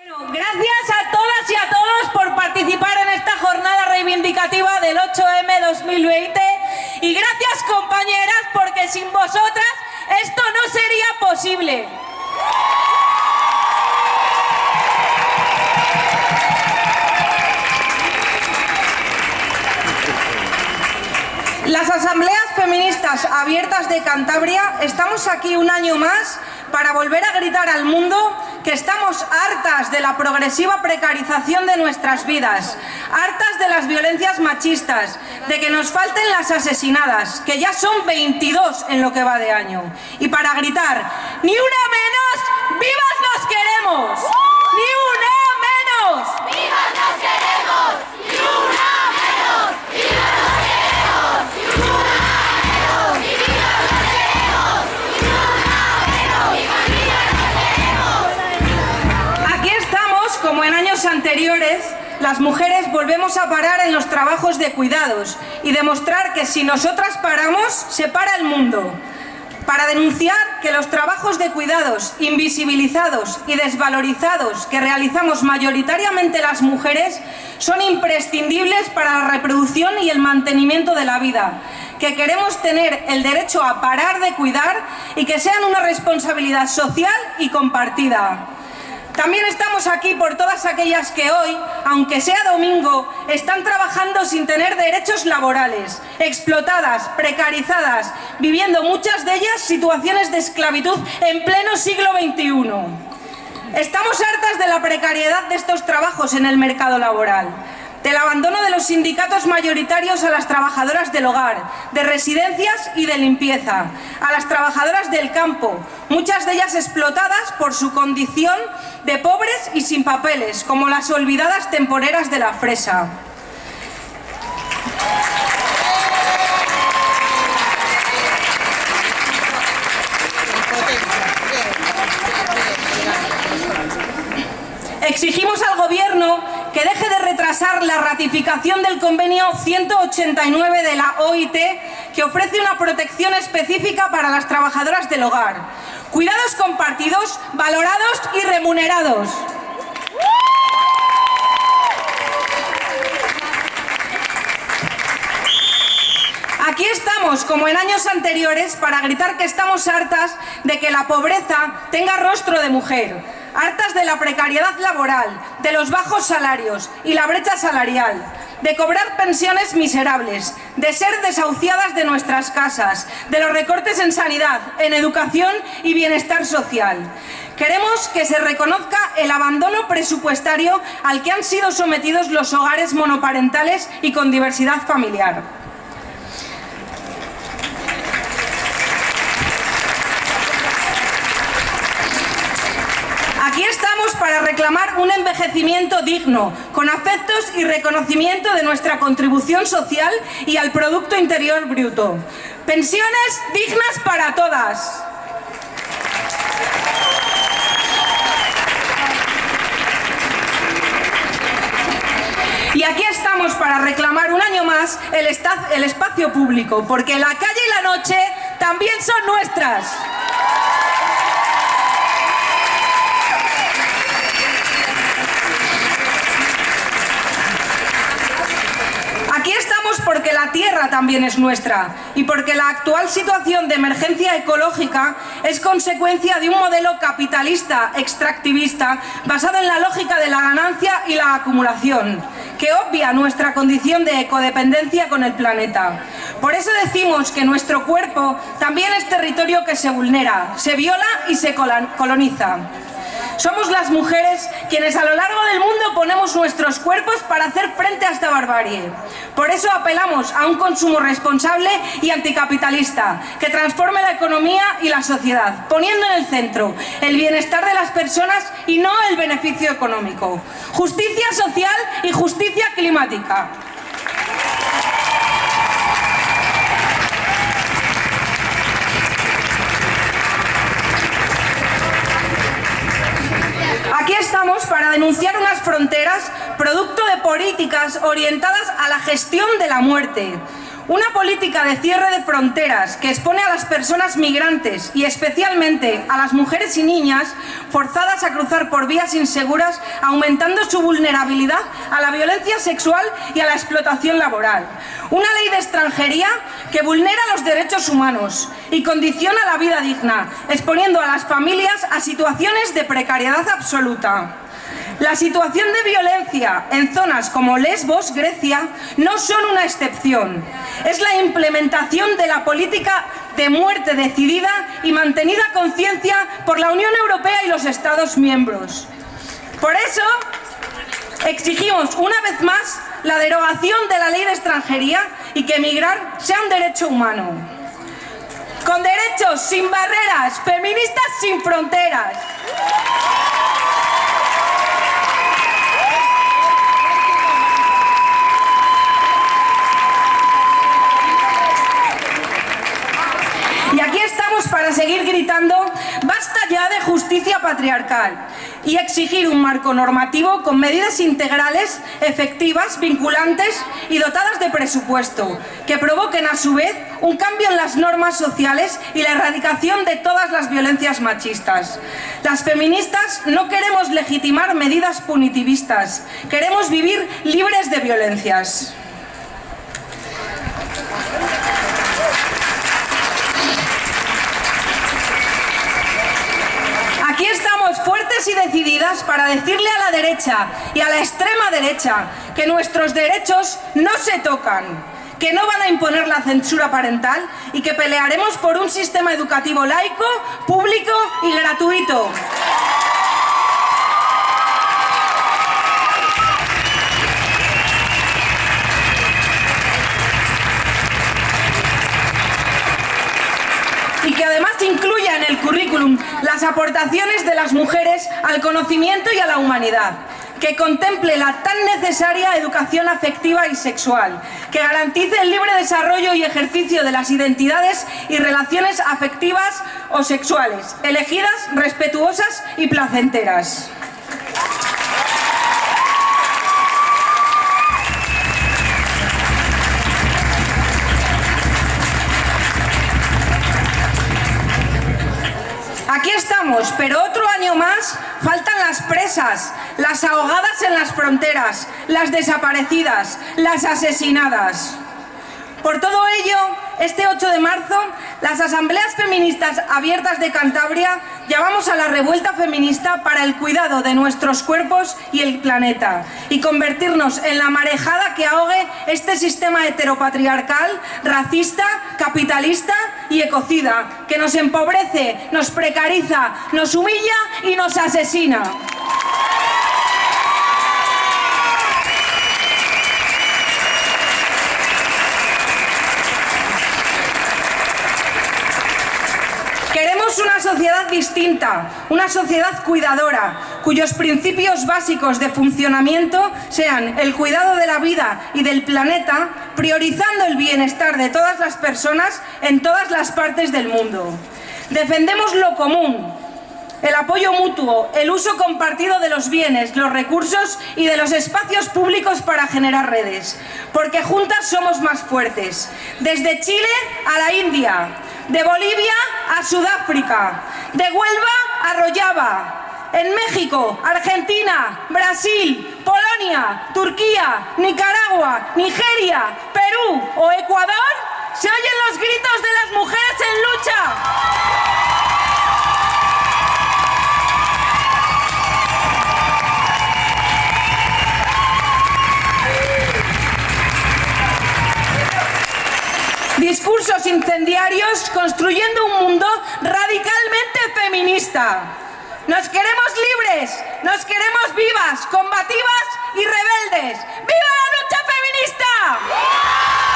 Bueno, gracias a todas y a todos por participar en esta jornada reivindicativa del 8M 2020 y gracias compañeras porque sin vosotras esto no sería posible. Las asambleas feministas abiertas de Cantabria estamos aquí un año más para volver a gritar al mundo que estamos hartas de la progresiva precarización de nuestras vidas, hartas de las violencias machistas, de que nos falten las asesinadas, que ya son 22 en lo que va de año. Y para gritar, ¡ni una menos! ¡Vivas nos queremos! Las mujeres volvemos a parar en los trabajos de cuidados y demostrar que si nosotras paramos, se para el mundo. Para denunciar que los trabajos de cuidados invisibilizados y desvalorizados que realizamos mayoritariamente las mujeres son imprescindibles para la reproducción y el mantenimiento de la vida, que queremos tener el derecho a parar de cuidar y que sean una responsabilidad social y compartida. También estamos aquí por todas aquellas que hoy, aunque sea domingo, están trabajando sin tener derechos laborales, explotadas, precarizadas, viviendo muchas de ellas situaciones de esclavitud en pleno siglo XXI. Estamos hartas de la precariedad de estos trabajos en el mercado laboral del abandono de los sindicatos mayoritarios a las trabajadoras del hogar, de residencias y de limpieza, a las trabajadoras del campo, muchas de ellas explotadas por su condición de pobres y sin papeles, como las olvidadas temporeras de la fresa. Exigimos al Gobierno que deje de retrasar la ratificación del convenio 189 de la OIT que ofrece una protección específica para las trabajadoras del hogar. Cuidados compartidos, valorados y remunerados. Aquí estamos, como en años anteriores, para gritar que estamos hartas de que la pobreza tenga rostro de mujer, hartas de la precariedad laboral, de los bajos salarios y la brecha salarial, de cobrar pensiones miserables, de ser desahuciadas de nuestras casas, de los recortes en sanidad, en educación y bienestar social. Queremos que se reconozca el abandono presupuestario al que han sido sometidos los hogares monoparentales y con diversidad familiar. Aquí estamos para un envejecimiento digno, con afectos y reconocimiento de nuestra contribución social y al Producto Interior Bruto. Pensiones dignas para todas. Y aquí estamos para reclamar un año más el espacio público, porque la calle y la noche también son nuestras. Aquí estamos porque la tierra también es nuestra y porque la actual situación de emergencia ecológica es consecuencia de un modelo capitalista extractivista basado en la lógica de la ganancia y la acumulación, que obvia nuestra condición de ecodependencia con el planeta. Por eso decimos que nuestro cuerpo también es territorio que se vulnera, se viola y se coloniza. Somos las mujeres quienes a lo largo del mundo ponemos nuestros cuerpos para hacer frente a esta barbarie. Por eso apelamos a un consumo responsable y anticapitalista, que transforme la economía y la sociedad, poniendo en el centro el bienestar de las personas y no el beneficio económico. Justicia social y justicia climática. Para denunciar unas fronteras producto de políticas orientadas a la gestión de la muerte. Una política de cierre de fronteras que expone a las personas migrantes y especialmente a las mujeres y niñas forzadas a cruzar por vías inseguras, aumentando su vulnerabilidad a la violencia sexual y a la explotación laboral. Una ley de extranjería que vulnera los derechos humanos y condiciona la vida digna, exponiendo a las familias a situaciones de precariedad absoluta. La situación de violencia en zonas como Lesbos, Grecia, no son una excepción. Es la implementación de la política de muerte decidida y mantenida conciencia por la Unión Europea y los Estados miembros. Por eso, exigimos una vez más la derogación de la ley de extranjería y que emigrar sea un derecho humano. Con derechos, sin barreras, feministas sin fronteras. Y aquí estamos para seguir gritando basta ya de justicia patriarcal y exigir un marco normativo con medidas integrales, efectivas, vinculantes y dotadas de presupuesto, que provoquen a su vez un cambio en las normas sociales y la erradicación de todas las violencias machistas. Las feministas no queremos legitimar medidas punitivistas, queremos vivir libres de violencias. Aquí estamos fuertes para decirle a la derecha y a la extrema derecha que nuestros derechos no se tocan, que no van a imponer la censura parental y que pelearemos por un sistema educativo laico, público y gratuito. Las aportaciones de las mujeres al conocimiento y a la humanidad, que contemple la tan necesaria educación afectiva y sexual, que garantice el libre desarrollo y ejercicio de las identidades y relaciones afectivas o sexuales, elegidas, respetuosas y placenteras. Pero otro año más faltan las presas, las ahogadas en las fronteras, las desaparecidas, las asesinadas. Por todo ello, este 8 de marzo, las asambleas feministas abiertas de Cantabria llamamos a la revuelta feminista para el cuidado de nuestros cuerpos y el planeta y convertirnos en la marejada que ahogue este sistema heteropatriarcal, racista, capitalista y ecocida que nos empobrece, nos precariza, nos humilla y nos asesina. Queremos una sociedad distinta, una sociedad cuidadora, cuyos principios básicos de funcionamiento sean el cuidado de la vida y del planeta, priorizando el bienestar de todas las personas en todas las partes del mundo. Defendemos lo común, el apoyo mutuo, el uso compartido de los bienes, los recursos y de los espacios públicos para generar redes, porque juntas somos más fuertes. Desde Chile a la India, de Bolivia a Sudáfrica, de Huelva a Rojava, en México, Argentina, Brasil, Polonia, Turquía, Nicaragua, Nigeria, Perú o Ecuador, se oyen los gritos de las mujeres en lucha. Discursos incendiarios construyendo un mundo radicalmente feminista. Nos queremos libres, nos queremos vivas, combativas y rebeldes. ¡Viva la lucha feminista!